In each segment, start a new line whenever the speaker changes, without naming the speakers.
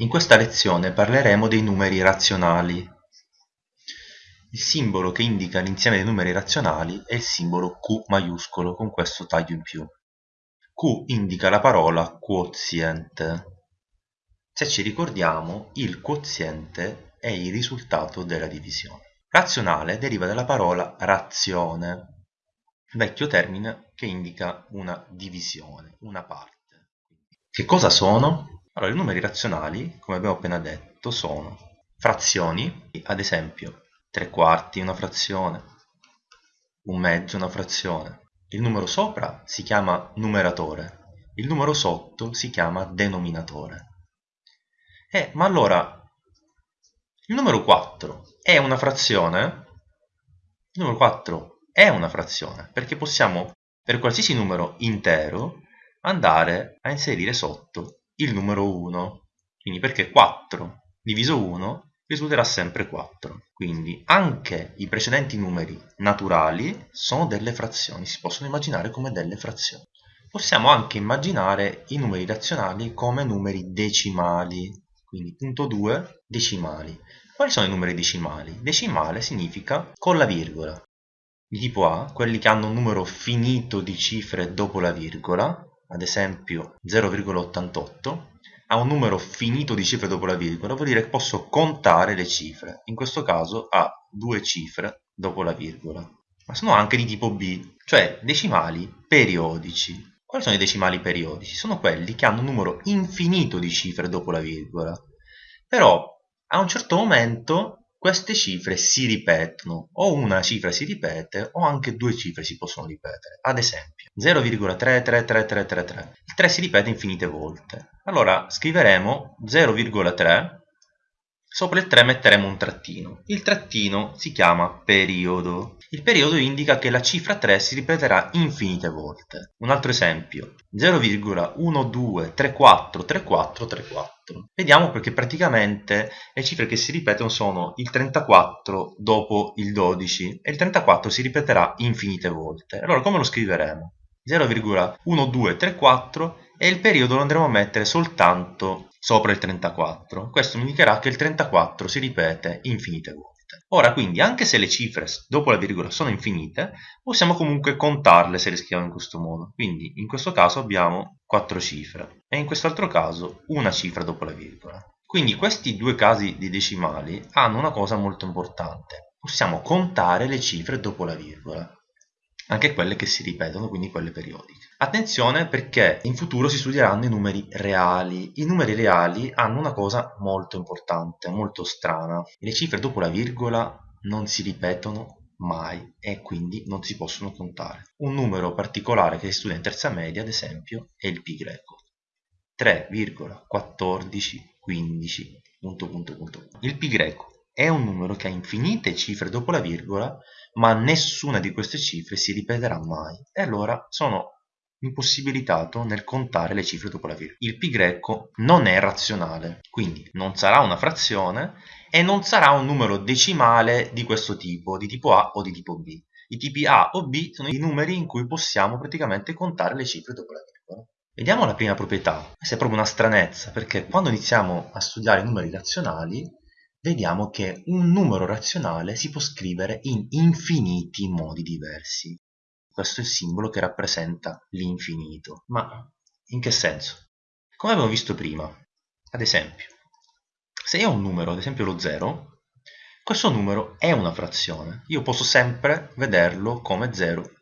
In questa lezione parleremo dei numeri razionali. Il simbolo che indica l'insieme dei numeri razionali è il simbolo Q maiuscolo con questo taglio in più. Q indica la parola quoziente. Se ci ricordiamo, il quoziente è il risultato della divisione. Razionale deriva dalla parola razione, vecchio termine che indica una divisione, una parte. Che cosa sono? Allora, i numeri razionali, come abbiamo appena detto, sono frazioni, ad esempio tre quarti una frazione, un mezzo una frazione. Il numero sopra si chiama numeratore, il numero sotto si chiama denominatore. Eh, ma allora, il numero 4 è una frazione? Il numero 4 è una frazione, perché possiamo, per qualsiasi numero intero, andare a inserire sotto il numero 1. Quindi perché 4 diviso 1 risulterà sempre 4. Quindi anche i precedenti numeri naturali sono delle frazioni, si possono immaginare come delle frazioni. Possiamo anche immaginare i numeri razionali come numeri decimali, quindi punto 2 decimali. Quali sono i numeri decimali? Decimale significa con la virgola. Di tipo A, quelli che hanno un numero finito di cifre dopo la virgola, ad esempio 0,88, ha un numero finito di cifre dopo la virgola, vuol dire che posso contare le cifre. In questo caso ha due cifre dopo la virgola. Ma sono anche di tipo B, cioè decimali periodici. Quali sono i decimali periodici? Sono quelli che hanno un numero infinito di cifre dopo la virgola. Però a un certo momento queste cifre si ripetono, o una cifra si ripete o anche due cifre si possono ripetere. Ad esempio 0,33333, il 3 si ripete infinite volte. Allora scriveremo 0,3 Sopra il 3 metteremo un trattino. Il trattino si chiama periodo. Il periodo indica che la cifra 3 si ripeterà infinite volte. Un altro esempio, 0,12343434. Vediamo perché praticamente le cifre che si ripetono sono il 34 dopo il 12 e il 34 si ripeterà infinite volte. Allora come lo scriveremo? 0,1234 e il periodo lo andremo a mettere soltanto sopra il 34. Questo mi indicherà che il 34 si ripete infinite volte. Ora quindi anche se le cifre dopo la virgola sono infinite, possiamo comunque contarle se le scriviamo in questo modo. Quindi in questo caso abbiamo 4 cifre e in quest'altro caso una cifra dopo la virgola. Quindi questi due casi di decimali hanno una cosa molto importante. Possiamo contare le cifre dopo la virgola anche quelle che si ripetono, quindi quelle periodiche. Attenzione perché in futuro si studieranno i numeri reali. I numeri reali hanno una cosa molto importante, molto strana. Le cifre dopo la virgola non si ripetono mai e quindi non si possono contare. Un numero particolare che si studia in terza media, ad esempio, è il pi greco. 3,1415 punto punto punto. Il pi greco è un numero che ha infinite cifre dopo la virgola, ma nessuna di queste cifre si ripeterà mai. E allora sono impossibilitato nel contare le cifre dopo la virgola. Il pi greco non è razionale, quindi non sarà una frazione e non sarà un numero decimale di questo tipo, di tipo A o di tipo B. I tipi A o B sono i numeri in cui possiamo praticamente contare le cifre dopo la virgola. Vediamo la prima proprietà. Questa è proprio una stranezza, perché quando iniziamo a studiare i numeri razionali vediamo che un numero razionale si può scrivere in infiniti modi diversi. Questo è il simbolo che rappresenta l'infinito. Ma in che senso? Come abbiamo visto prima, ad esempio, se io ho un numero, ad esempio lo 0, questo numero è una frazione. Io posso sempre vederlo come 0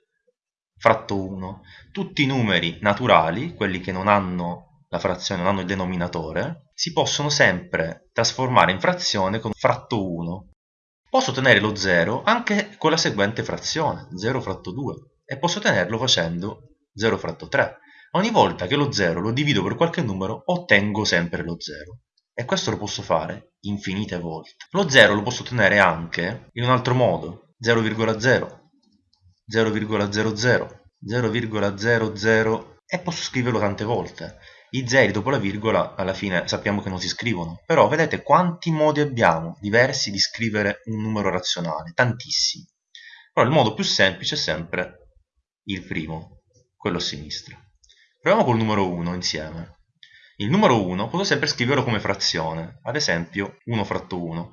fratto 1. Tutti i numeri naturali, quelli che non hanno la frazione non hanno il denominatore, si possono sempre trasformare in frazione con fratto 1. Posso ottenere lo 0 anche con la seguente frazione, 0 fratto 2, e posso ottenerlo facendo 0 fratto 3. Ogni volta che lo 0 lo divido per qualche numero, ottengo sempre lo 0. E questo lo posso fare infinite volte. Lo 0 lo posso ottenere anche in un altro modo, 0,0, 0,00, 0,00 e posso scriverlo tante volte. I zeri dopo la virgola alla fine sappiamo che non si scrivono, però vedete quanti modi abbiamo diversi di scrivere un numero razionale, tantissimi. Però il modo più semplice è sempre il primo, quello a sinistra. Proviamo col numero 1 insieme. il numero 1 posso sempre scriverlo come frazione, ad esempio 1 fratto 1.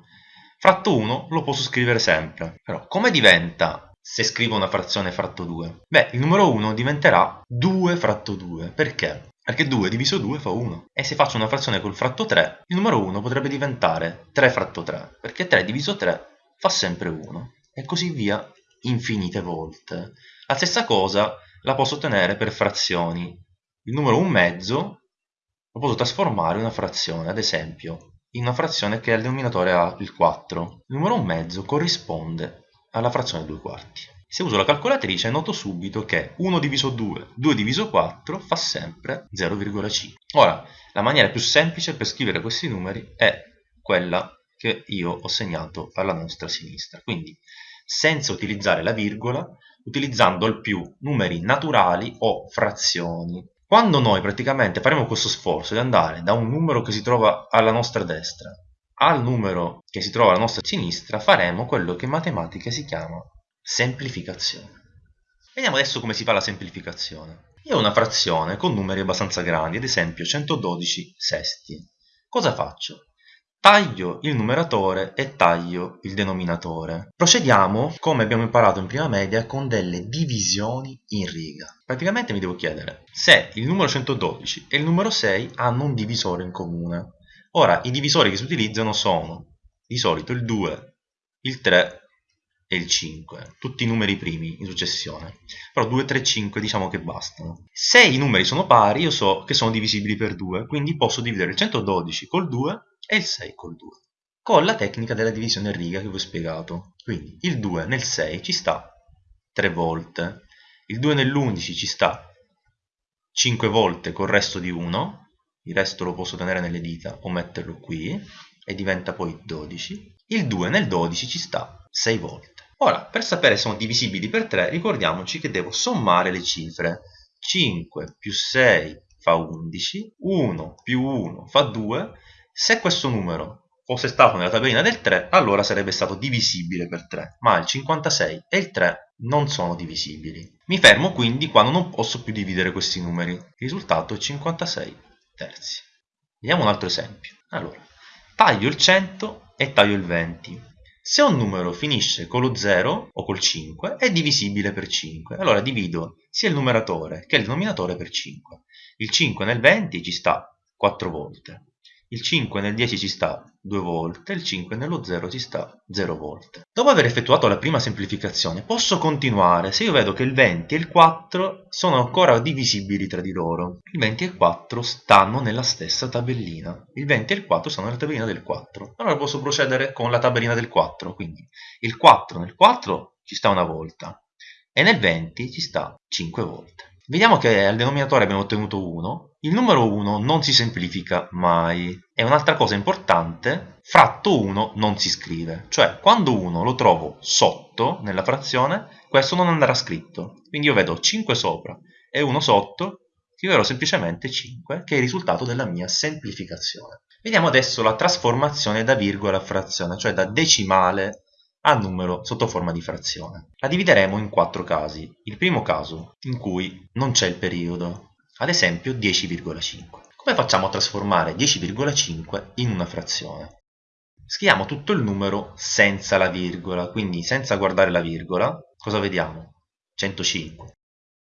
Fratto 1 lo posso scrivere sempre, però come diventa se scrivo una frazione fratto 2? Beh, il numero 1 diventerà 2 fratto 2, perché? Perché 2 diviso 2 fa 1. E se faccio una frazione col fratto 3, il numero 1 potrebbe diventare 3 fratto 3, perché 3 diviso 3 fa sempre 1. E così via infinite volte. La stessa cosa la posso ottenere per frazioni. Il numero 1 mezzo lo posso trasformare in una frazione, ad esempio, in una frazione che al denominatore ha il 4. Il numero 1 mezzo corrisponde alla frazione 2 quarti. Se uso la calcolatrice noto subito che 1 diviso 2, 2 diviso 4 fa sempre 0,5. Ora, la maniera più semplice per scrivere questi numeri è quella che io ho segnato alla nostra sinistra. Quindi, senza utilizzare la virgola, utilizzando al più numeri naturali o frazioni. Quando noi praticamente faremo questo sforzo di andare da un numero che si trova alla nostra destra al numero che si trova alla nostra sinistra, faremo quello che in matematica si chiama semplificazione. Vediamo adesso come si fa la semplificazione. Io ho una frazione con numeri abbastanza grandi, ad esempio 112 sesti. Cosa faccio? Taglio il numeratore e taglio il denominatore. Procediamo, come abbiamo imparato in prima media, con delle divisioni in riga. Praticamente mi devo chiedere se il numero 112 e il numero 6 hanno un divisore in comune. Ora, i divisori che si utilizzano sono di solito il 2, il 3 e il 5, tutti i numeri primi in successione. Però 2, 3, 5 diciamo che bastano. Se i numeri sono pari, io so che sono divisibili per 2, quindi posso dividere il 112 col 2 e il 6 col 2 con la tecnica della divisione a riga che vi ho spiegato quindi il 2 nel 6 ci sta 3 volte il 2 nell'11 ci sta 5 volte col resto di 1 il resto lo posso tenere nelle dita o metterlo qui e diventa poi 12 il 2 nel 12 ci sta 6 volte ora per sapere se sono divisibili per 3 ricordiamoci che devo sommare le cifre 5 più 6 fa 11 1 più 1 fa 2 se questo numero fosse stato nella tabellina del 3, allora sarebbe stato divisibile per 3, ma il 56 e il 3 non sono divisibili. Mi fermo quindi quando non posso più dividere questi numeri. Il risultato è 56 terzi. Vediamo un altro esempio. Allora, taglio il 100 e taglio il 20. Se un numero finisce con lo 0 o col 5 è divisibile per 5. Allora divido sia il numeratore che il denominatore per 5. Il 5 nel 20 ci sta 4 volte. Il 5 nel 10 ci sta 2 volte, il 5 nello 0 ci sta 0 volte. Dopo aver effettuato la prima semplificazione posso continuare se io vedo che il 20 e il 4 sono ancora divisibili tra di loro. Il 20 e il 4 stanno nella stessa tabellina. Il 20 e il 4 stanno nella tabellina del 4. Allora posso procedere con la tabellina del 4. Quindi il 4 nel 4 ci sta una volta e nel 20 ci sta 5 volte. Vediamo che al denominatore abbiamo ottenuto 1, il numero 1 non si semplifica mai. E un'altra cosa importante, fratto 1 non si scrive, cioè quando 1 lo trovo sotto nella frazione, questo non andrà scritto. Quindi io vedo 5 sopra e 1 sotto, scriverò semplicemente 5, che è il risultato della mia semplificazione. Vediamo adesso la trasformazione da virgola a frazione, cioè da decimale a numero sotto forma di frazione. La divideremo in quattro casi. Il primo caso, in cui non c'è il periodo, ad esempio 10,5. Come facciamo a trasformare 10,5 in una frazione? Scriviamo tutto il numero senza la virgola, quindi senza guardare la virgola, cosa vediamo? 105.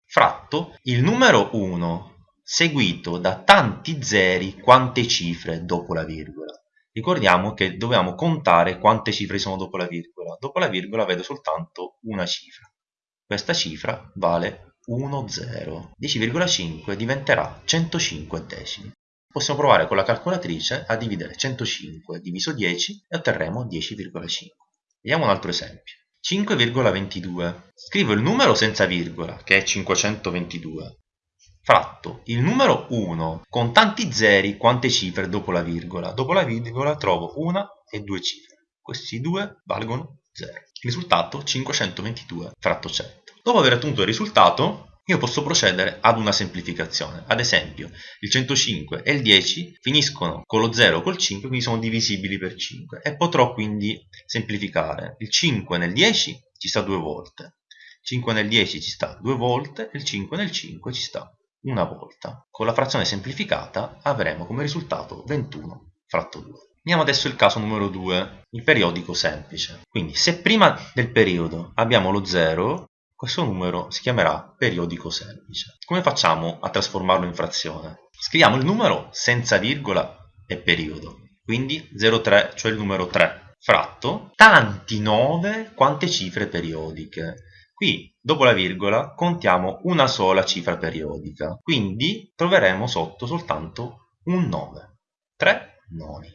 Fratto il numero 1 seguito da tanti zeri quante cifre dopo la virgola. Ricordiamo che dobbiamo contare quante cifre sono dopo la virgola. Dopo la virgola vedo soltanto una cifra. Questa cifra vale 1, 0. 10,5 diventerà 105 decimi. Possiamo provare con la calcolatrice a dividere 105 diviso 10 e otterremo 10,5. Vediamo un altro esempio. 5,22. Scrivo il numero senza virgola, che è 522 fratto il numero 1 con tanti zeri quante cifre dopo la virgola. Dopo la virgola trovo una e due cifre. Questi due valgono 0. Il risultato 522 fratto 100. Dopo aver ottenuto il risultato, io posso procedere ad una semplificazione. Ad esempio, il 105 e il 10 finiscono con lo 0 o col 5, quindi sono divisibili per 5. E potrò quindi semplificare. Il 5 nel 10 ci sta due volte. 5 nel 10 ci sta due volte e il 5 nel 5 ci sta una volta. Con la frazione semplificata avremo come risultato 21 fratto 2. Vediamo adesso il caso numero 2, il periodico semplice. Quindi se prima del periodo abbiamo lo 0, questo numero si chiamerà periodico semplice. Come facciamo a trasformarlo in frazione? Scriviamo il numero senza virgola e periodo, quindi 0,3, cioè il numero 3, fratto tanti 9 quante cifre periodiche. Qui, dopo la virgola, contiamo una sola cifra periodica, quindi troveremo sotto soltanto un 9, 3 noni.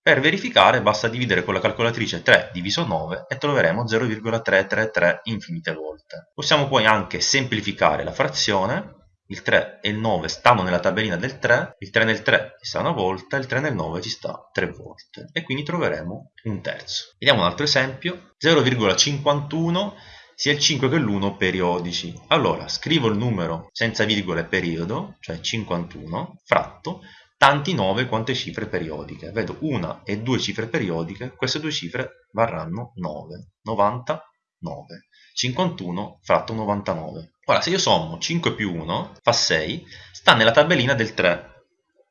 Per verificare basta dividere con la calcolatrice 3 diviso 9 e troveremo 0,333 infinite volte. Possiamo poi anche semplificare la frazione, il 3 e il 9 stanno nella tabellina del 3, il 3 nel 3 ci sta una volta, il 3 nel 9 ci sta 3 volte e quindi troveremo un terzo. Vediamo un altro esempio, 0,51 sia il 5 che l'1 periodici. Allora scrivo il numero senza virgola e periodo, cioè 51, fratto tanti 9 quante cifre periodiche. Vedo una e due cifre periodiche, queste due cifre varranno 9, 99, 51 fratto 99. Ora, se io sommo 5 più 1 fa 6, sta nella tabellina del 3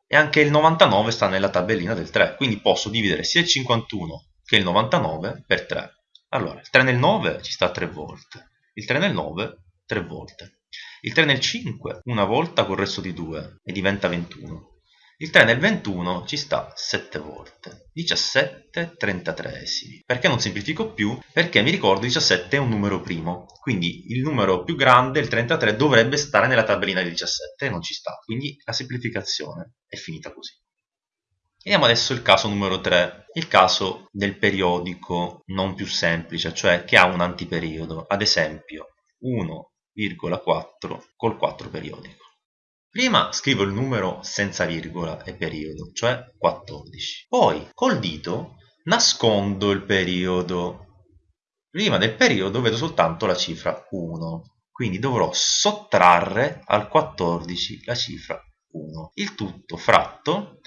e anche il 99 sta nella tabellina del 3, quindi posso dividere sia il 51 che il 99 per 3. Allora, il 3 nel 9 ci sta 3 volte, il 3 nel 9 3 volte, il 3 nel 5 una volta col resto di 2 e diventa 21. Il 3 nel 21 ci sta 7 volte, 17 33esimi. Perché non semplifico più? Perché mi ricordo 17 è un numero primo, quindi il numero più grande, il 33, dovrebbe stare nella tabellina di 17 e non ci sta, quindi la semplificazione è finita così. Vediamo adesso il caso numero 3, il caso del periodico non più semplice, cioè che ha un antiperiodo, ad esempio 1,4 col 4 periodico. Prima scrivo il numero senza virgola e periodo, cioè 14. Poi col dito nascondo il periodo. Prima del periodo vedo soltanto la cifra 1, quindi dovrò sottrarre al 14 la cifra 1. Il tutto fratto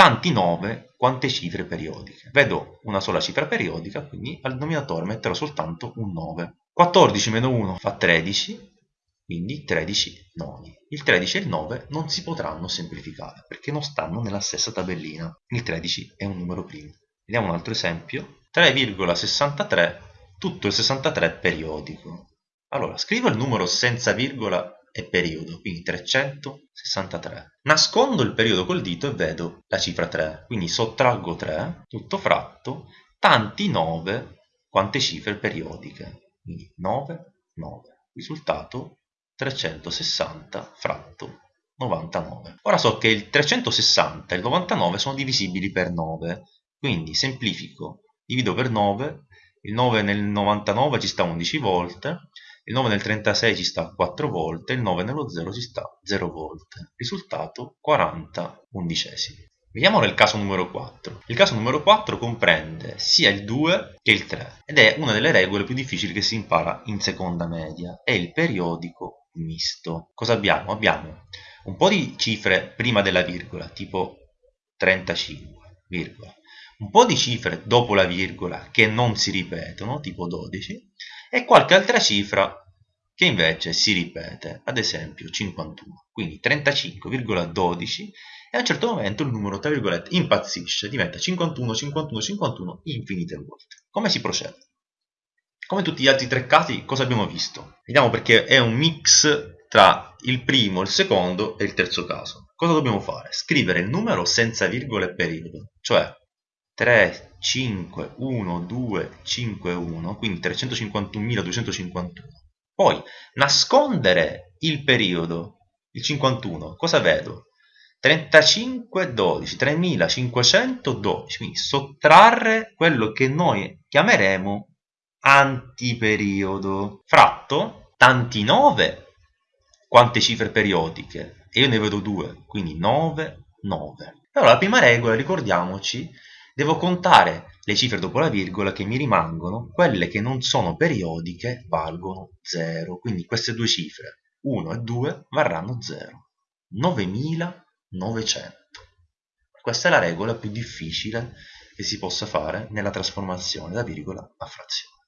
tanti 9 quante cifre periodiche. Vedo una sola cifra periodica, quindi al denominatore metterò soltanto un 9. 14 meno 1 fa 13, quindi 13 noni. Il 13 e il 9 non si potranno semplificare perché non stanno nella stessa tabellina. Il 13 è un numero primo. Vediamo un altro esempio. 3,63 tutto il 63 periodico. Allora, scrivo il numero senza virgola e periodo, quindi 363. Nascondo il periodo col dito e vedo la cifra 3, quindi sottraggo 3, tutto fratto, tanti 9 quante cifre periodiche, quindi 9, 9. Risultato 360 fratto 99. Ora so che il 360 e il 99 sono divisibili per 9, quindi semplifico, divido per 9, il 9 nel 99 ci sta 11 volte, il 9 nel 36 ci sta 4 volte, il 9 nello 0 ci sta 0 volte. Risultato 40 undicesimi. Vediamo il caso numero 4. Il caso numero 4 comprende sia il 2 che il 3 ed è una delle regole più difficili che si impara in seconda media. È il periodico misto. Cosa abbiamo? Abbiamo un po' di cifre prima della virgola, tipo 35, virgola. un po' di cifre dopo la virgola che non si ripetono, tipo 12, e qualche altra cifra che invece si ripete, ad esempio 51. Quindi 35,12 e a un certo momento il numero, tra virgolette, impazzisce, diventa 51, 51, 51 infinite volte. Come si procede? Come tutti gli altri tre casi, cosa abbiamo visto? Vediamo perché è un mix tra il primo, il secondo e il terzo caso. Cosa dobbiamo fare? Scrivere il numero senza virgole e periodo, cioè 3, 5, 1, 2, 5, 1, quindi 351.251. Poi nascondere il periodo, il 51, cosa vedo? 3512, 3512, quindi sottrarre quello che noi chiameremo antiperiodo. Fratto, tanti 9, quante cifre periodiche? E io ne vedo due, quindi 9, 9. Allora la prima regola, ricordiamoci, devo contare le cifre dopo la virgola che mi rimangono, quelle che non sono periodiche valgono 0, quindi queste due cifre, 1 e 2, varranno 0. 9000 900. Questa è la regola più difficile che si possa fare nella trasformazione da virgola a frazione.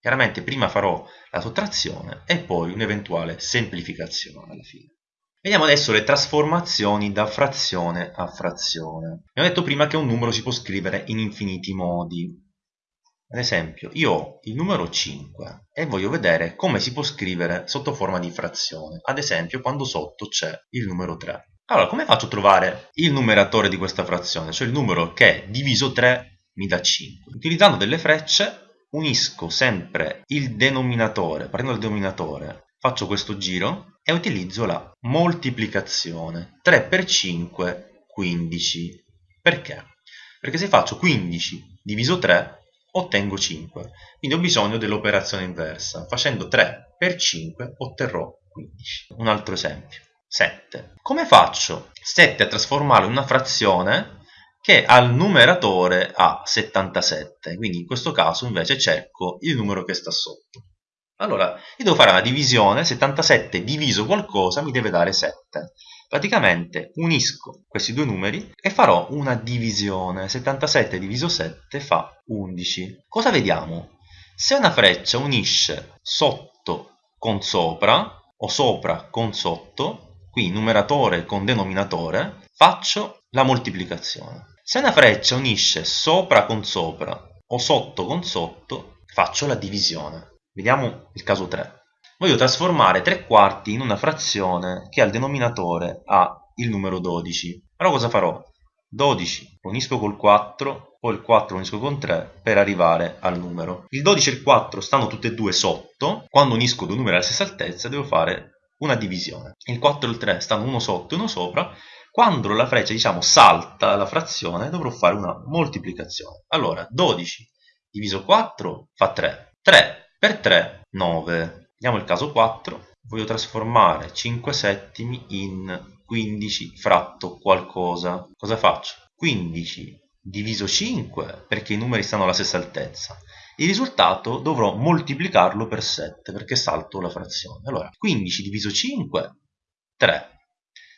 Chiaramente prima farò la sottrazione e poi un'eventuale semplificazione alla fine. Vediamo adesso le trasformazioni da frazione a frazione. Abbiamo detto prima che un numero si può scrivere in infiniti modi. Ad esempio, io ho il numero 5 e voglio vedere come si può scrivere sotto forma di frazione. Ad esempio, quando sotto c'è il numero 3. Allora, come faccio a trovare il numeratore di questa frazione? Cioè il numero che diviso 3 mi dà 5. Utilizzando delle frecce unisco sempre il denominatore, prendo il denominatore, faccio questo giro e utilizzo la moltiplicazione. 3 per 5, 15. Perché? Perché se faccio 15 diviso 3 ottengo 5. Quindi ho bisogno dell'operazione inversa. Facendo 3 per 5 otterrò 15. Un altro esempio. 7. Come faccio 7 a trasformarlo in una frazione che al numeratore ha 77, quindi in questo caso invece cerco il numero che sta sotto. Allora, io devo fare una divisione, 77 diviso qualcosa mi deve dare 7. Praticamente unisco questi due numeri e farò una divisione. 77 diviso 7 fa 11. Cosa vediamo? Se una freccia unisce sotto con sopra o sopra con sotto, qui numeratore con denominatore, faccio la moltiplicazione. Se una freccia unisce sopra con sopra o sotto con sotto, faccio la divisione. Vediamo il caso 3. Voglio trasformare 3 quarti in una frazione che al denominatore ha il numero 12. Allora cosa farò? 12 lo unisco col 4, poi il 4 lo unisco con 3 per arrivare al numero. Il 12 e il 4 stanno tutte e due sotto, quando unisco due numeri alla stessa altezza devo fare una divisione. Il 4 e il 3 stanno uno sotto e uno sopra, quando la freccia diciamo salta la frazione dovrò fare una moltiplicazione. Allora 12 diviso 4 fa 3, 3 per 3 9. Vediamo il caso 4, voglio trasformare 5 settimi in 15 fratto qualcosa. Cosa faccio? 15 diviso 5 perché i numeri stanno alla stessa altezza. Il risultato dovrò moltiplicarlo per 7 perché salto la frazione. Allora 15 diviso 5 3.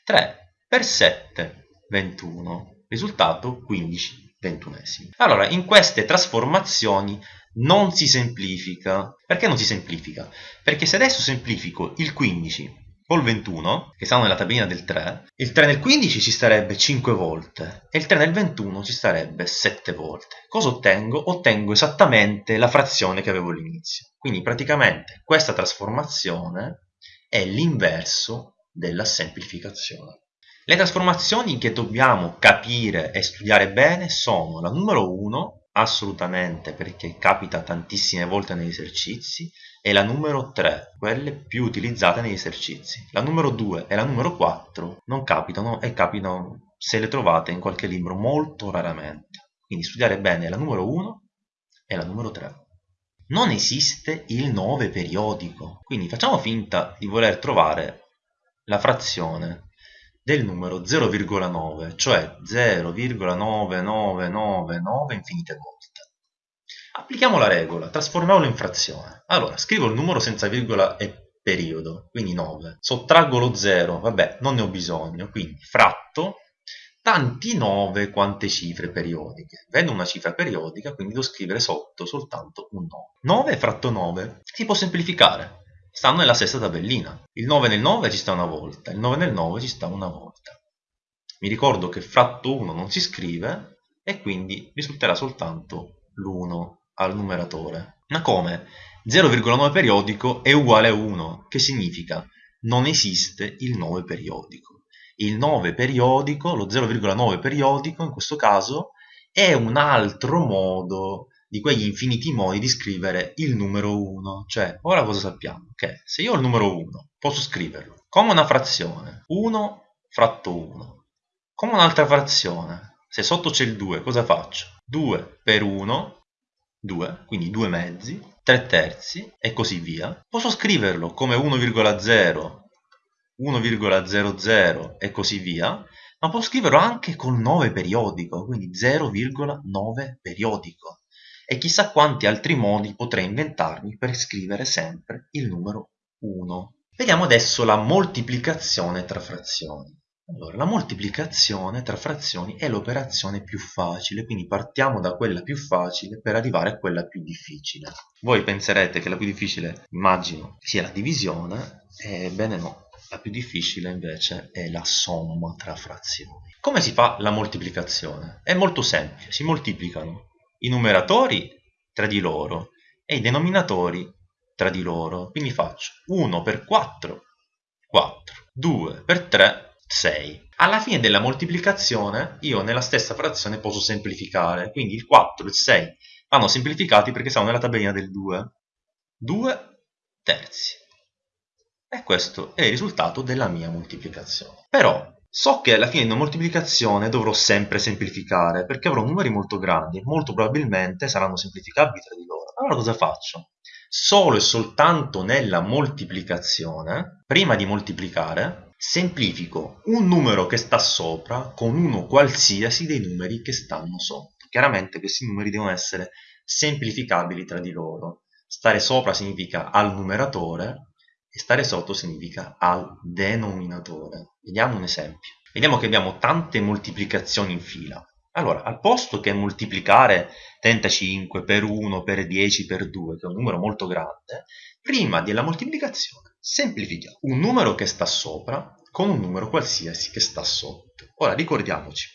3 per 7 21 risultato 15 ventunesimi. Allora in queste trasformazioni non si semplifica. Perché non si semplifica? perché se adesso semplifico il 15 col 21 che stanno nella tabellina del 3 il 3 nel 15 ci starebbe 5 volte e il 3 nel 21 ci starebbe 7 volte. Cosa ottengo? ottengo esattamente la frazione che avevo all'inizio. Quindi praticamente questa trasformazione è l'inverso della semplificazione le trasformazioni che dobbiamo capire e studiare bene sono la numero 1, assolutamente perché capita tantissime volte negli esercizi, e la numero 3, quelle più utilizzate negli esercizi. La numero 2 e la numero 4 non capitano e capitano se le trovate in qualche libro molto raramente. Quindi studiare bene la numero 1 e la numero 3. Non esiste il 9 periodico, quindi facciamo finta di voler trovare la frazione del numero 0,9, cioè 0,9999 infinite volte. Applichiamo la regola, trasformiamolo in frazione. Allora, scrivo il numero senza virgola e periodo, quindi 9. Sottraggo lo 0, vabbè, non ne ho bisogno, quindi fratto tanti 9 quante cifre periodiche. Vedo una cifra periodica, quindi devo scrivere sotto soltanto un 9. 9 fratto 9 si può semplificare stanno nella stessa tabellina. Il 9 nel 9 ci sta una volta, il 9 nel 9 ci sta una volta. Mi ricordo che fratto 1 non si scrive e quindi risulterà soltanto l'1 al numeratore. Ma come? 0,9 periodico è uguale a 1, che significa non esiste il 9 periodico. Il 9 periodico, lo 0,9 periodico in questo caso, è un altro modo di quegli infiniti modi di scrivere il numero 1. Cioè, ora cosa sappiamo? Che se io ho il numero 1, posso scriverlo come una frazione, 1 fratto 1, come un'altra frazione. Se sotto c'è il 2, cosa faccio? 2 per 1, 2, quindi 2 mezzi, 3 terzi e così via. Posso scriverlo come 1,0, 1,00 e così via, ma posso scriverlo anche col 9 periodico, quindi 0,9 periodico e chissà quanti altri modi potrei inventarmi per scrivere sempre il numero 1. Vediamo adesso la moltiplicazione tra frazioni. Allora, la moltiplicazione tra frazioni è l'operazione più facile, quindi partiamo da quella più facile per arrivare a quella più difficile. Voi penserete che la più difficile, immagino, sia la divisione, ebbene no, la più difficile invece è la somma tra frazioni. Come si fa la moltiplicazione? È molto semplice, si moltiplicano i numeratori tra di loro e i denominatori tra di loro. Quindi faccio 1 per 4, 4, 2 per 3, 6. Alla fine della moltiplicazione io nella stessa frazione posso semplificare, quindi il 4 e il 6 vanno semplificati perché sono nella tabellina del 2. 2 terzi. E questo è il risultato della mia moltiplicazione. Però so che alla fine di moltiplicazione dovrò sempre semplificare perché avrò numeri molto grandi molto probabilmente saranno semplificabili tra di loro. Allora cosa faccio? Solo e soltanto nella moltiplicazione, prima di moltiplicare, Semplifico un numero che sta sopra con uno qualsiasi dei numeri che stanno sotto. Chiaramente questi numeri devono essere semplificabili tra di loro. Stare sopra significa al numeratore e stare sotto significa al denominatore. Vediamo un esempio. Vediamo che abbiamo tante moltiplicazioni in fila. Allora, al posto che moltiplicare 35 per 1 per 10 per 2, che è un numero molto grande, prima della moltiplicazione semplifichiamo un numero che sta sopra con un numero qualsiasi che sta sotto. Ora ricordiamoci,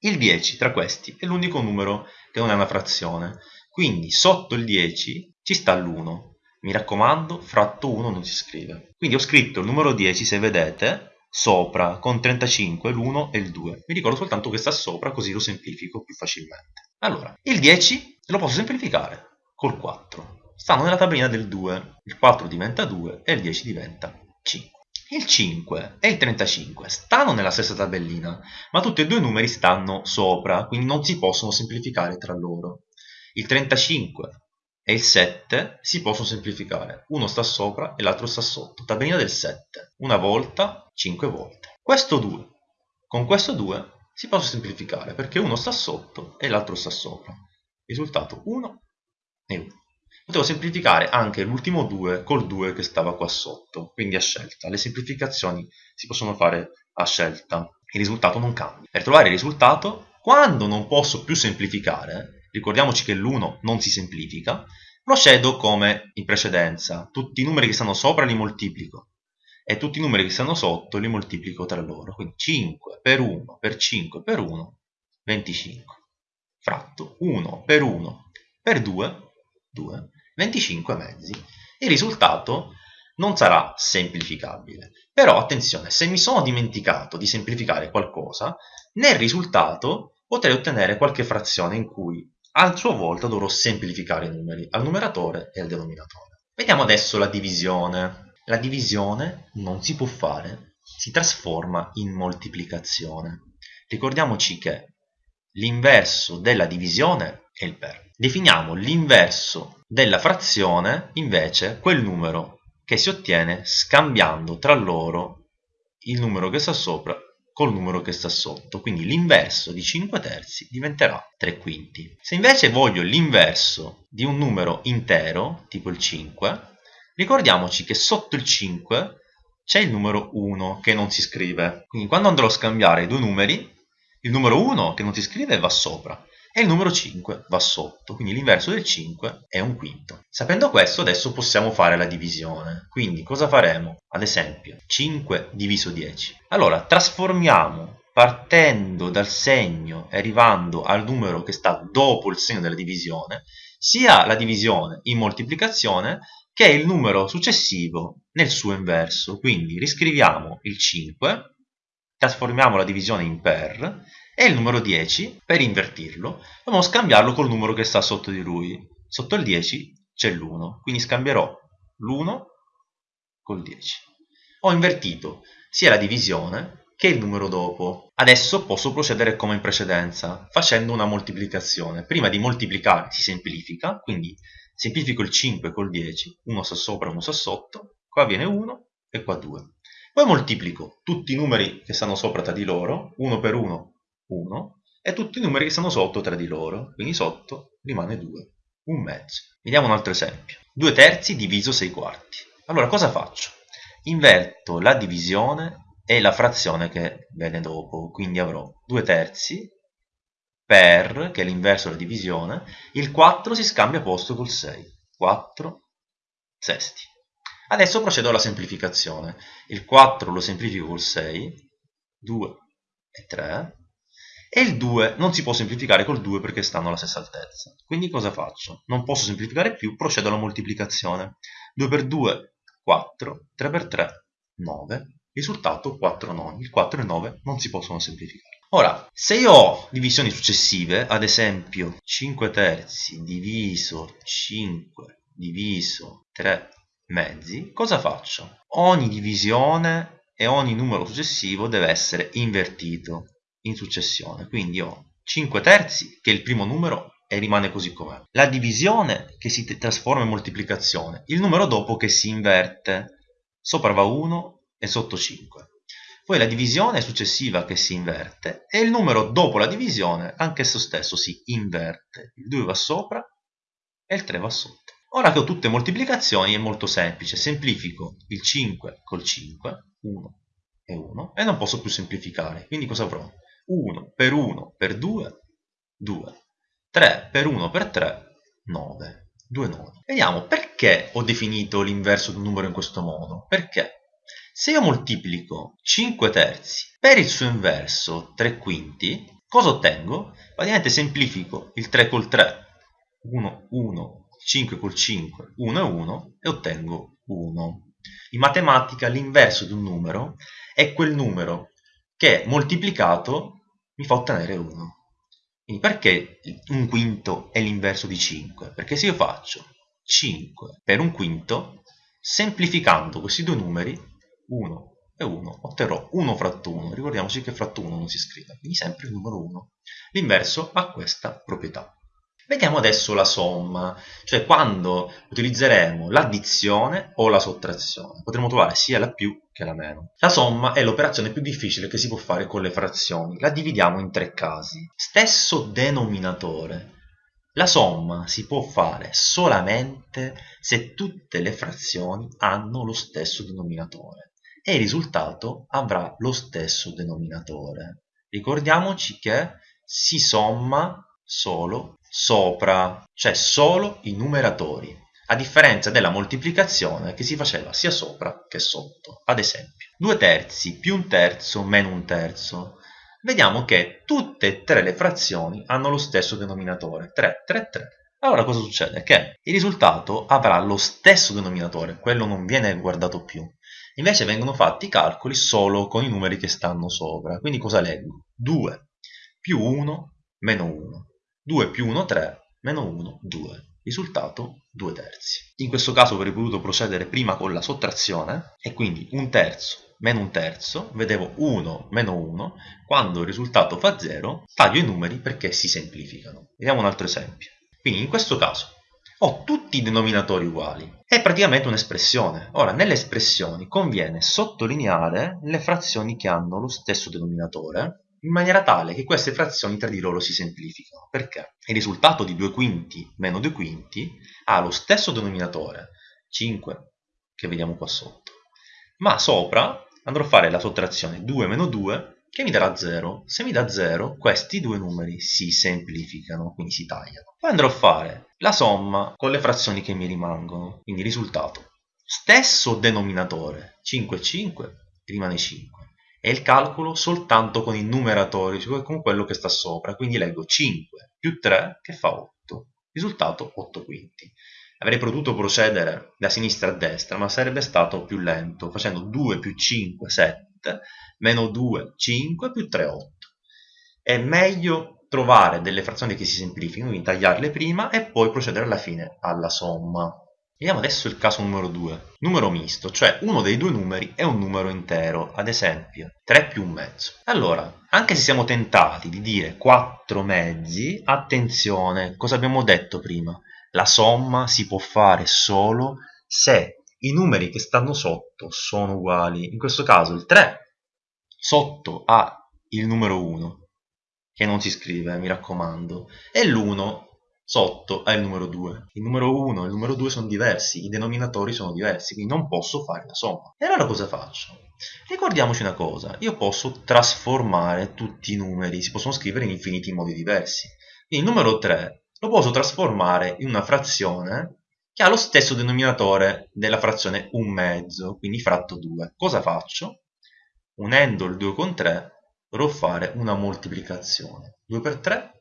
il 10 tra questi è l'unico numero che non è una frazione, quindi sotto il 10 ci sta l'1. Mi raccomando, fratto 1 non si scrive. Quindi ho scritto il numero 10, se vedete, sopra con 35 l'1 e il 2. Mi ricordo soltanto che sta sopra così lo semplifico più facilmente. Allora, il 10 lo posso semplificare col 4. Stanno nella tabellina del 2. Il 4 diventa 2 e il 10 diventa 5. Il 5 e il 35 stanno nella stessa tabellina, ma tutti e due i numeri stanno sopra, quindi non si possono semplificare tra loro. Il 35 e il 7 si possono semplificare. Uno sta sopra e l'altro sta sotto. Tabellina del 7. Una volta, 5 volte. Questo 2. Con questo 2 si possono semplificare perché uno sta sotto e l'altro sta sopra. Risultato 1 e 1. Potevo semplificare anche l'ultimo 2 col 2 che stava qua sotto, quindi a scelta. Le semplificazioni si possono fare a scelta. Il risultato non cambia. Per trovare il risultato, quando non posso più semplificare, ricordiamoci che l'1 non si semplifica, procedo come in precedenza. Tutti i numeri che stanno sopra li moltiplico e tutti i numeri che stanno sotto li moltiplico tra loro. Quindi 5 per 1 per 5 per 1, 25. Fratto 1 per 1 per 2, 2, 25 mezzi. Il risultato non sarà semplificabile. Però attenzione, se mi sono dimenticato di semplificare qualcosa, nel risultato potrei ottenere qualche frazione in cui a sua volta dovrò semplificare i numeri al numeratore e al denominatore. Vediamo adesso la divisione. La divisione non si può fare, si trasforma in moltiplicazione. Ricordiamoci che l'inverso della divisione è il per. Definiamo l'inverso della frazione, invece, quel numero che si ottiene scambiando tra loro il numero che sta sopra col numero che sta sotto, quindi l'inverso di 5 terzi diventerà 3 quinti. Se invece voglio l'inverso di un numero intero, tipo il 5, ricordiamoci che sotto il 5 c'è il numero 1 che non si scrive. Quindi quando andrò a scambiare i due numeri, il numero 1 che non si scrive va sopra e il numero 5 va sotto, quindi l'inverso del 5 è un quinto. Sapendo questo adesso possiamo fare la divisione, quindi cosa faremo? Ad esempio 5 diviso 10. Allora trasformiamo partendo dal segno e arrivando al numero che sta dopo il segno della divisione, sia la divisione in moltiplicazione che il numero successivo nel suo inverso. Quindi riscriviamo il 5, trasformiamo la divisione in per e il numero 10, per invertirlo, dobbiamo scambiarlo col numero che sta sotto di lui. Sotto il 10 c'è l'1, quindi scambierò l'1 col 10. Ho invertito sia la divisione che il numero dopo. Adesso posso procedere come in precedenza, facendo una moltiplicazione. Prima di moltiplicare si semplifica, quindi semplifico il 5 col 10, uno sta sopra, uno sta sotto, qua viene 1 e qua 2. Poi moltiplico tutti i numeri che stanno sopra tra di loro, 1 per 1 1 e tutti i numeri che stanno sotto tra di loro, quindi sotto rimane 2, un mezzo. Vediamo un altro esempio. 2 terzi diviso 6 quarti. Allora cosa faccio? Inverto la divisione è la frazione che viene dopo, quindi avrò 2 terzi per, che è l'inverso della divisione, il 4 si scambia posto col 6, 4 sesti. Adesso procedo alla semplificazione, il 4 lo semplifico col 6, 2 e 3, e il 2 non si può semplificare col 2 perché stanno alla stessa altezza. Quindi cosa faccio? Non posso semplificare più, procedo alla moltiplicazione. 2 per 2, 4, 3 per 3, 9, risultato 4 noni. Il 4 e il 9 non si possono semplificare. Ora, se io ho divisioni successive, ad esempio 5 terzi diviso 5 diviso 3 mezzi, cosa faccio? Ogni divisione e ogni numero successivo deve essere invertito in successione. Quindi ho 5 terzi, che è il primo numero, e rimane così com'è. La divisione che si trasforma in moltiplicazione, il numero dopo che si inverte, sopra va 1 e sotto 5. Poi la divisione successiva che si inverte e il numero dopo la divisione, anche esso stesso si inverte. Il 2 va sopra e il 3 va sotto. Ora che ho tutte moltiplicazioni è molto semplice, semplifico il 5 col 5, 1 e 1, e non posso più semplificare, quindi cosa avrò? 1 per 1 per 2, 2. 3 per 1 per 3, 9. 2 nodi. Vediamo perché ho definito l'inverso di un numero in questo modo. Perché? Se io moltiplico 5 terzi per il suo inverso 3 quinti, cosa ottengo? Praticamente semplifico il 3 col 3, 1, 1, 5 col 5, 1 e 1 e ottengo 1. In matematica l'inverso di un numero è quel numero che moltiplicato mi fa ottenere 1. Quindi perché un quinto è l'inverso di 5? Perché se io faccio 5 per un quinto, semplificando questi due numeri, 1 e 1, otterrò 1 fratto 1. Ricordiamoci che fratto 1 non si scrive, quindi sempre il numero 1. L'inverso ha questa proprietà. Vediamo adesso la somma, cioè quando utilizzeremo l'addizione o la sottrazione. Potremo trovare sia la più che la meno. La somma è l'operazione più difficile che si può fare con le frazioni. La dividiamo in tre casi. Stesso denominatore. La somma si può fare solamente se tutte le frazioni hanno lo stesso denominatore e il risultato avrà lo stesso denominatore. Ricordiamoci che si somma solo sopra, cioè solo i numeratori, a differenza della moltiplicazione che si faceva sia sopra che sotto. Ad esempio, 2 terzi più un terzo meno un terzo. Vediamo che tutte e tre le frazioni hanno lo stesso denominatore, 3, 3, 3. Allora cosa succede? Che il risultato avrà lo stesso denominatore, quello non viene guardato più. Invece vengono fatti i calcoli solo con i numeri che stanno sopra. Quindi cosa leggo? 2 più 1 meno 1. 2 più 1 3, meno 1 2. Risultato 2 terzi. In questo caso avrei potuto procedere prima con la sottrazione e quindi un terzo meno un terzo, vedevo 1 meno 1, quando il risultato fa 0 taglio i numeri perché si semplificano. Vediamo un altro esempio. Quindi in questo caso ho tutti i denominatori uguali. È praticamente un'espressione. Ora, nelle espressioni conviene sottolineare le frazioni che hanno lo stesso denominatore in maniera tale che queste frazioni tra di loro si semplificano. Perché? Il risultato di 2 quinti meno 2 quinti ha lo stesso denominatore, 5, che vediamo qua sotto, ma sopra andrò a fare la sottrazione 2 meno 2 che mi darà 0. Se mi dà 0, questi due numeri si semplificano, quindi si tagliano. Poi andrò a fare la somma con le frazioni che mi rimangono, quindi risultato. Stesso denominatore, 5 e 5, rimane 5 e il calcolo soltanto con i numeratori, cioè con quello che sta sopra. Quindi leggo 5 più 3 che fa 8. Risultato 8 quinti. Avrei potuto procedere da sinistra a destra, ma sarebbe stato più lento, facendo 2 più 5, 7, meno 2, 5, più 3, 8. È meglio trovare delle frazioni che si semplificano, quindi tagliarle prima e poi procedere alla fine alla somma. Vediamo adesso il caso numero 2. Numero misto, cioè uno dei due numeri è un numero intero, ad esempio 3 più un mezzo. Allora, anche se siamo tentati di dire 4 mezzi, attenzione, cosa abbiamo detto prima? La somma si può fare solo se i numeri che stanno sotto sono uguali. In questo caso il 3 sotto ha il numero 1, che non si scrive, mi raccomando, e l'1 sotto ha il numero 2. Il numero 1 e il numero 2 sono diversi, i denominatori sono diversi, quindi non posso fare la somma. E allora cosa faccio? Ricordiamoci una cosa, io posso trasformare tutti i numeri, si possono scrivere in infiniti modi diversi. Il numero 3 lo posso trasformare in una frazione che ha lo stesso denominatore della frazione 1 mezzo, quindi fratto 2. Cosa faccio? Unendo il 2 con 3 dovrò fare una moltiplicazione. 2 per 3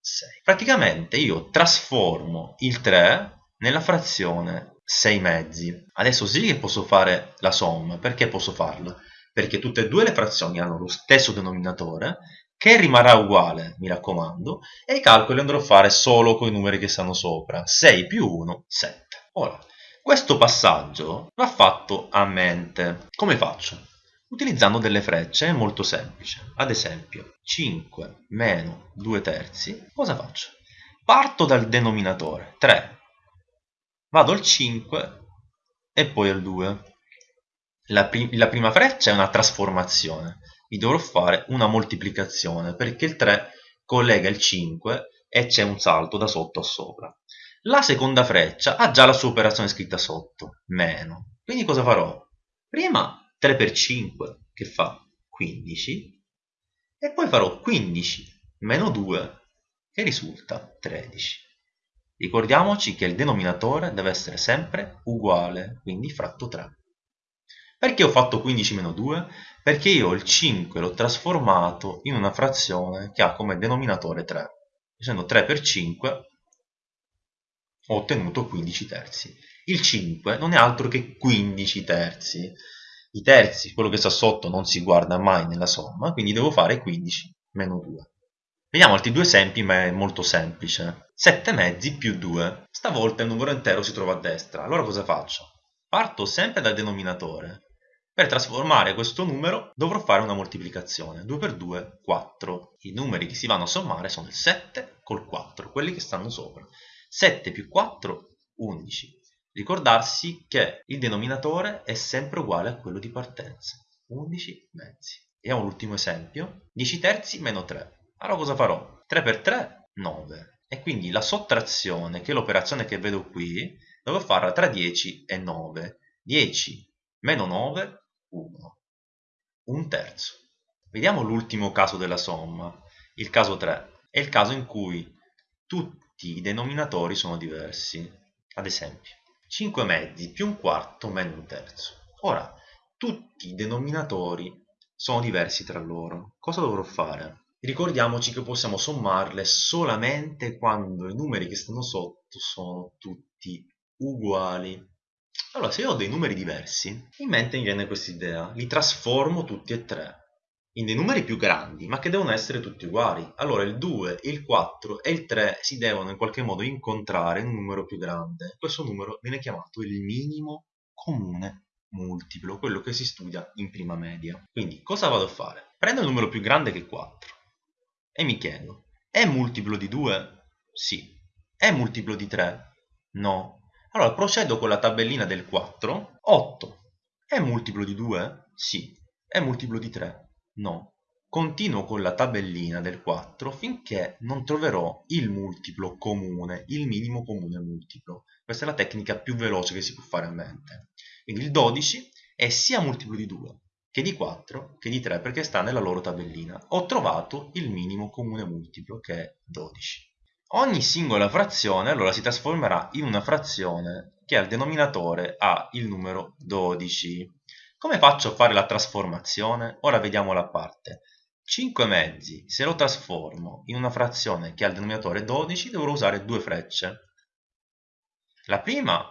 6. Praticamente io trasformo il 3 nella frazione 6 mezzi. Adesso sì che posso fare la somma. Perché posso farla? Perché tutte e due le frazioni hanno lo stesso denominatore che rimarrà uguale, mi raccomando, e i calcoli andrò a fare solo con i numeri che stanno sopra. 6 più 1, 7. Ora, questo passaggio va fatto a mente. Come faccio? Utilizzando delle frecce molto semplice. Ad esempio, 5 meno 2 terzi, cosa faccio? Parto dal denominatore, 3, vado al 5 e poi al 2. La, prim la prima freccia è una trasformazione, vi dovrò fare una moltiplicazione perché il 3 collega il 5 e c'è un salto da sotto a sopra. La seconda freccia ha già la sua operazione scritta sotto, meno. Quindi cosa farò? Prima 3 per 5 che fa 15 e poi farò 15 meno 2 che risulta 13. Ricordiamoci che il denominatore deve essere sempre uguale, quindi fratto 3. Perché ho fatto 15 meno 2? Perché io il 5 l'ho trasformato in una frazione che ha come denominatore 3. Facendo 3 per 5 ho ottenuto 15 terzi. Il 5 non è altro che 15 terzi i terzi, quello che sta sotto non si guarda mai nella somma, quindi devo fare 15 meno 2. Vediamo altri due esempi, ma è molto semplice. 7 mezzi più 2. Stavolta il numero intero si trova a destra. Allora cosa faccio? Parto sempre dal denominatore. Per trasformare questo numero dovrò fare una moltiplicazione. 2 per 2, 4. I numeri che si vanno a sommare sono il 7 col 4, quelli che stanno sopra. 7 più 4, 11. Ricordarsi che il denominatore è sempre uguale a quello di partenza, 11 mezzi. Vediamo l'ultimo esempio, 10 terzi meno 3. Allora cosa farò? 3 per 3, 9. E quindi la sottrazione, che è l'operazione che vedo qui, devo farla tra 10 e 9. 10 meno 9, 1. Un terzo. Vediamo l'ultimo caso della somma, il caso 3. È il caso in cui tutti i denominatori sono diversi. Ad esempio, 5 mezzi più un quarto meno un terzo. Ora, tutti i denominatori sono diversi tra loro. Cosa dovrò fare? Ricordiamoci che possiamo sommarle solamente quando i numeri che stanno sotto sono tutti uguali. Allora, se io ho dei numeri diversi, in mente mi viene questa idea, li trasformo tutti e tre in dei numeri più grandi, ma che devono essere tutti uguali. Allora il 2, il 4 e il 3 si devono in qualche modo incontrare in un numero più grande. Questo numero viene chiamato il minimo comune multiplo, quello che si studia in prima media. Quindi cosa vado a fare? Prendo il numero più grande che è 4 e mi chiedo, è multiplo di 2? Sì. È multiplo di 3? No. Allora procedo con la tabellina del 4, 8. È multiplo di 2? Sì. È multiplo di 3? No. Continuo con la tabellina del 4 finché non troverò il multiplo comune, il minimo comune multiplo. Questa è la tecnica più veloce che si può fare a mente. Quindi il 12 è sia multiplo di 2 che di 4 che di 3 perché sta nella loro tabellina. Ho trovato il minimo comune multiplo che è 12. Ogni singola frazione allora si trasformerà in una frazione che al denominatore ha il numero 12. Come faccio a fare la trasformazione? Ora vediamo la parte. 5 mezzi, se lo trasformo in una frazione che ha il denominatore 12, dovrò usare due frecce. La prima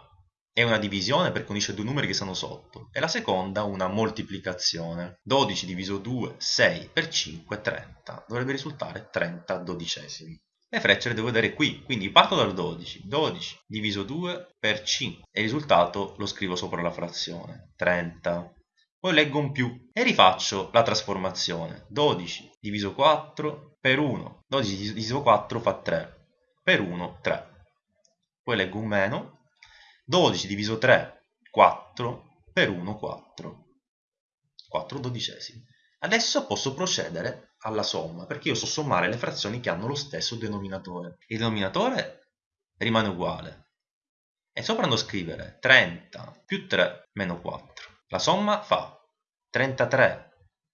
è una divisione perché unisce due numeri che stanno sotto e la seconda una moltiplicazione. 12 diviso 2, 6 per 5, 30. Dovrebbe risultare 30 dodicesimi. Le frecce le devo vedere qui, quindi parto dal 12. 12 diviso 2 per 5 e il risultato lo scrivo sopra la frazione. 30 poi leggo un più e rifaccio la trasformazione. 12 diviso 4 per 1 12 diviso 4 fa 3 per 1 3 poi leggo un meno. 12 diviso 3 4 per 1 4 4 dodicesimi. Adesso posso procedere alla somma perché io so sommare le frazioni che hanno lo stesso denominatore. Il denominatore rimane uguale. E sopra andrò a scrivere 30 più 3 meno 4. La somma fa 33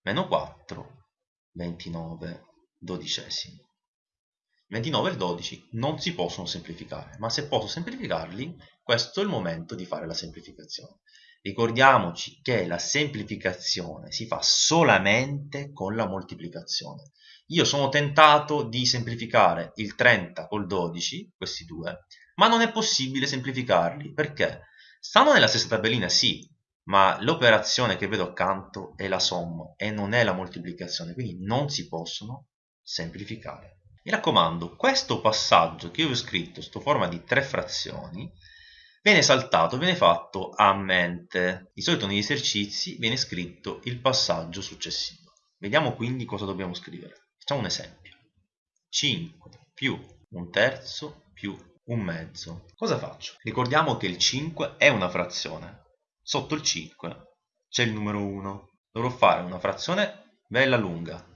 meno 4, 29 dodicesimi. 29 e il 12 non si possono semplificare, ma se posso semplificarli, questo è il momento di fare la semplificazione. Ricordiamoci che la semplificazione si fa solamente con la moltiplicazione. Io sono tentato di semplificare il 30 col 12, questi due, ma non è possibile semplificarli perché stanno nella stessa tabellina, sì, ma l'operazione che vedo accanto è la somma e non è la moltiplicazione, quindi non si possono semplificare. Mi raccomando, questo passaggio che io ho scritto sotto forma di tre frazioni viene saltato, viene fatto a mente. Di solito negli esercizi viene scritto il passaggio successivo. Vediamo quindi cosa dobbiamo scrivere. Facciamo un esempio. 5 più un terzo più un mezzo. Cosa faccio? Ricordiamo che il 5 è una frazione. Sotto il 5 c'è il numero 1. Dovrò fare una frazione bella lunga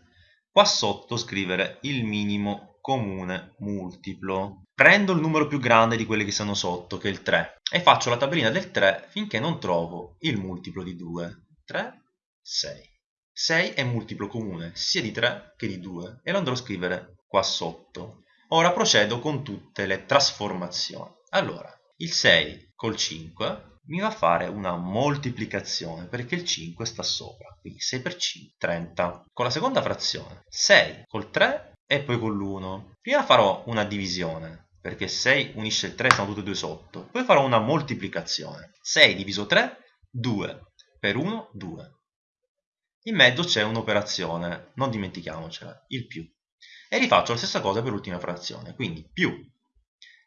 qua sotto scrivere il minimo comune multiplo. Prendo il numero più grande di quelli che sono sotto, che è il 3, e faccio la tabellina del 3 finché non trovo il multiplo di 2. 3, 6. 6 è multiplo comune sia di 3 che di 2 e lo andrò a scrivere qua sotto. Ora procedo con tutte le trasformazioni. Allora, il 6 col 5 mi va a fare una moltiplicazione perché il 5 sta sopra, quindi 6 per 5, 30. Con la seconda frazione, 6 col 3 e poi con l'1. Prima farò una divisione, perché 6 unisce il 3, sono tutte e due sotto. Poi farò una moltiplicazione. 6 diviso 3, 2. Per 1, 2. In mezzo c'è un'operazione, non dimentichiamocela, il più. E rifaccio la stessa cosa per l'ultima frazione, quindi più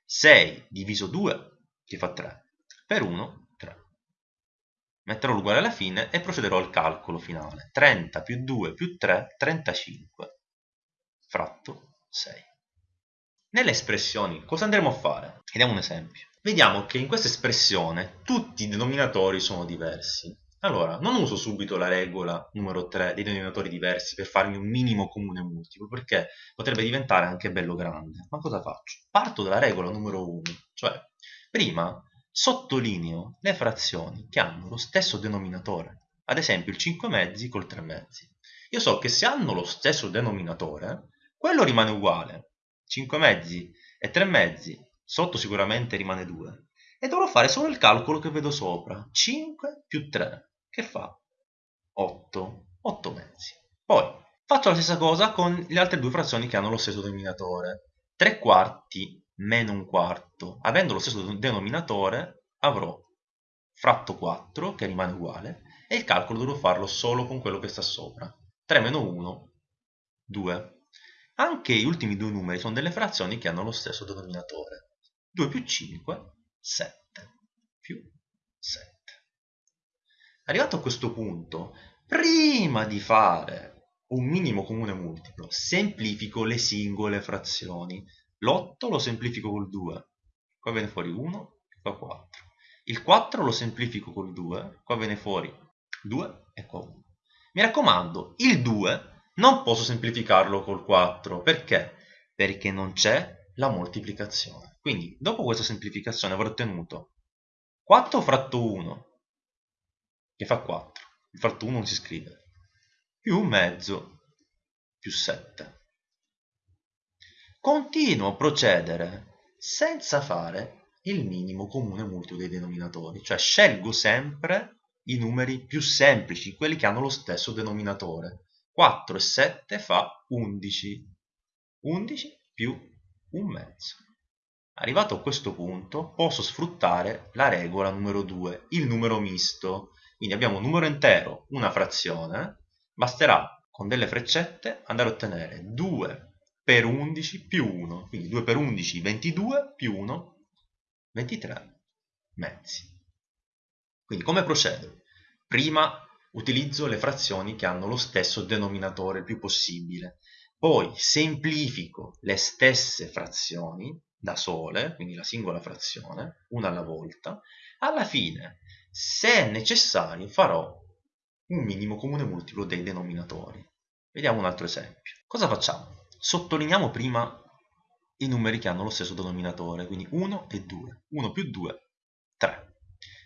6 diviso 2, che fa 3, per 1 metterò l'uguale alla fine e procederò al calcolo finale. 30 più 2 più 3, 35, fratto 6. Nelle espressioni cosa andremo a fare? Vediamo un esempio. Vediamo che in questa espressione tutti i denominatori sono diversi. Allora, non uso subito la regola numero 3 dei denominatori diversi per farmi un minimo comune multiplo, perché potrebbe diventare anche bello grande. Ma cosa faccio? Parto dalla regola numero 1, cioè prima Sottolineo le frazioni che hanno lo stesso denominatore, ad esempio il 5 mezzi col 3 mezzi. Io so che se hanno lo stesso denominatore, quello rimane uguale. 5 mezzi e 3 mezzi, sotto sicuramente rimane 2. E dovrò fare solo il calcolo che vedo sopra. 5 più 3, che fa? 8. 8 mezzi. Poi faccio la stessa cosa con le altre due frazioni che hanno lo stesso denominatore. 3 quarti meno un quarto. Avendo lo stesso denominatore avrò fratto 4 che rimane uguale e il calcolo dovrò farlo solo con quello che sta sopra. 3 meno 1, 2. Anche gli ultimi due numeri sono delle frazioni che hanno lo stesso denominatore. 2 più 5, 7 più 7. Arrivato a questo punto, prima di fare un minimo comune multiplo, semplifico le singole frazioni l'8 lo semplifico col 2, qua viene fuori 1, qua 4. Il 4 lo semplifico col 2, qua viene fuori 2 e qua 1. Mi raccomando, il 2 non posso semplificarlo col 4, perché? Perché non c'è la moltiplicazione. Quindi, dopo questa semplificazione avrò ottenuto 4 fratto 1, che fa 4. Il fratto 1 non si scrive, più mezzo, più 7 continuo a procedere senza fare il minimo comune multiplo dei denominatori, cioè scelgo sempre i numeri più semplici, quelli che hanno lo stesso denominatore. 4 e 7 fa 11. 11 più un mezzo. Arrivato a questo punto posso sfruttare la regola numero 2, il numero misto. Quindi abbiamo un numero intero, una frazione, basterà con delle freccette andare a ottenere 2 per 11 più 1, quindi 2 per 11 22 più 1 23 mezzi. Quindi come procedo? Prima utilizzo le frazioni che hanno lo stesso denominatore il più possibile, poi semplifico le stesse frazioni da sole, quindi la singola frazione, una alla volta, alla fine, se necessario, farò un minimo comune multiplo dei denominatori. Vediamo un altro esempio. Cosa facciamo? Sottolineiamo prima i numeri che hanno lo stesso denominatore, quindi 1 e 2. 1 più 2, 3.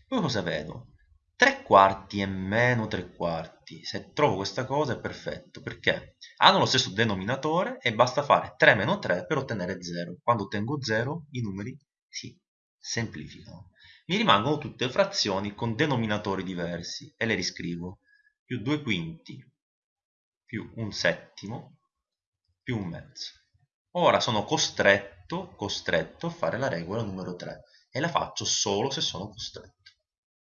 Poi cosa vedo? 3 quarti e meno 3 quarti. Se trovo questa cosa è perfetto, perché hanno lo stesso denominatore e basta fare 3 meno 3 per ottenere 0. Quando ottengo 0 i numeri si semplificano. Mi rimangono tutte frazioni con denominatori diversi e le riscrivo. Più 2 quinti più un settimo più un mezzo. Ora sono costretto, costretto a fare la regola numero 3 e la faccio solo se sono costretto.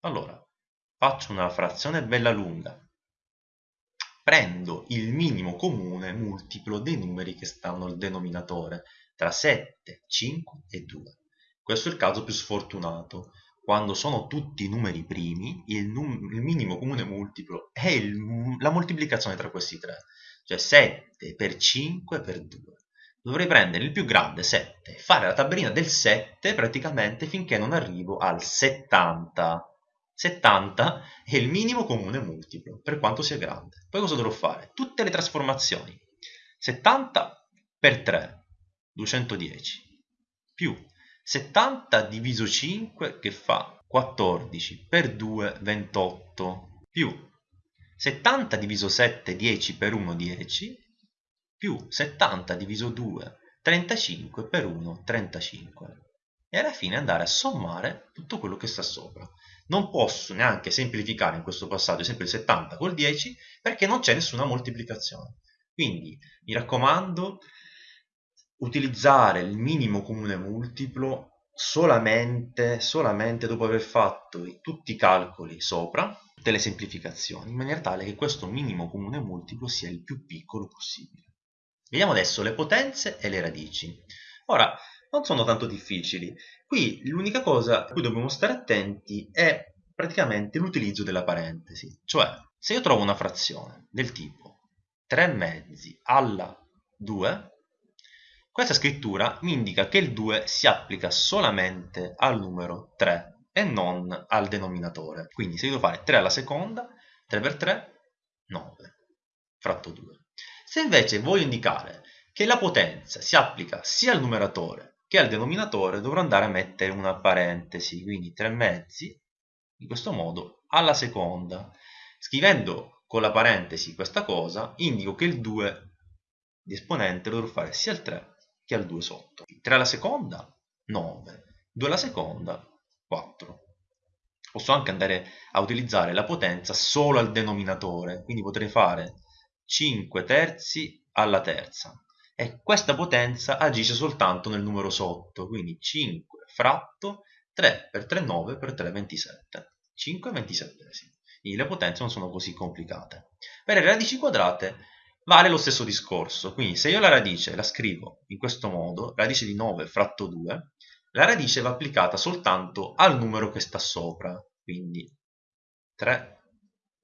Allora, faccio una frazione bella lunga. Prendo il minimo comune multiplo dei numeri che stanno al denominatore, tra 7, 5 e 2. Questo è il caso più sfortunato. Quando sono tutti numeri primi, il, num il minimo comune multiplo è la moltiplicazione tra questi tre, cioè 7 per 5 per 2 dovrei prendere il più grande 7 e fare la tabellina del 7 praticamente finché non arrivo al 70 70 è il minimo comune multiplo, per quanto sia grande. Poi cosa dovrò fare? Tutte le trasformazioni. 70 per 3, 210, più 70 diviso 5 che fa 14 per 2, 28, più 70 diviso 7, 10 per 1, 10, più 70 diviso 2, 35 per 1, 35. E alla fine andare a sommare tutto quello che sta sopra non posso neanche semplificare in questo passaggio sempre il 70 col 10 perché non c'è nessuna moltiplicazione. Quindi mi raccomando, utilizzare il minimo comune multiplo solamente, solamente dopo aver fatto tutti i calcoli sopra, tutte le semplificazioni, in maniera tale che questo minimo comune multiplo sia il più piccolo possibile. Vediamo adesso le potenze e le radici. Ora, non sono tanto difficili. Qui l'unica cosa a cui dobbiamo stare attenti è praticamente l'utilizzo della parentesi. Cioè, se io trovo una frazione del tipo 3 mezzi alla 2, questa scrittura mi indica che il 2 si applica solamente al numero 3 e non al denominatore. Quindi se io devo fare 3 alla seconda, 3 per 3, 9, fratto 2. Se invece voglio indicare che la potenza si applica sia al numeratore che al denominatore dovrò andare a mettere una parentesi, quindi 3 mezzi, in questo modo, alla seconda. Scrivendo con la parentesi questa cosa, indico che il 2 di esponente lo dovrò fare sia al 3 che al 2 sotto. 3 alla seconda, 9. 2 alla seconda, 4. Posso anche andare a utilizzare la potenza solo al denominatore, quindi potrei fare 5 terzi alla terza e questa potenza agisce soltanto nel numero sotto, quindi 5 fratto 3 per 3 9 per 3 27, 5 27esimi. Quindi le potenze non sono così complicate. Per le radici quadrate vale lo stesso discorso, quindi se io la radice la scrivo in questo modo, radice di 9 fratto 2, la radice va applicata soltanto al numero che sta sopra, quindi 3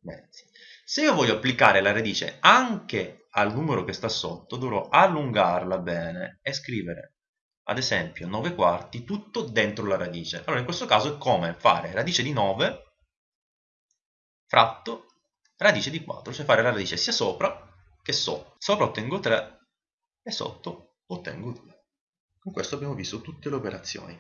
mezzi. Se io voglio applicare la radice anche al numero che sta sotto dovrò allungarla bene e scrivere ad esempio 9 quarti tutto dentro la radice. Allora in questo caso è come fare? Radice di 9 fratto radice di 4 cioè fare la radice sia sopra che sotto. Sopra ottengo 3 e sotto ottengo 2 con questo abbiamo visto tutte le operazioni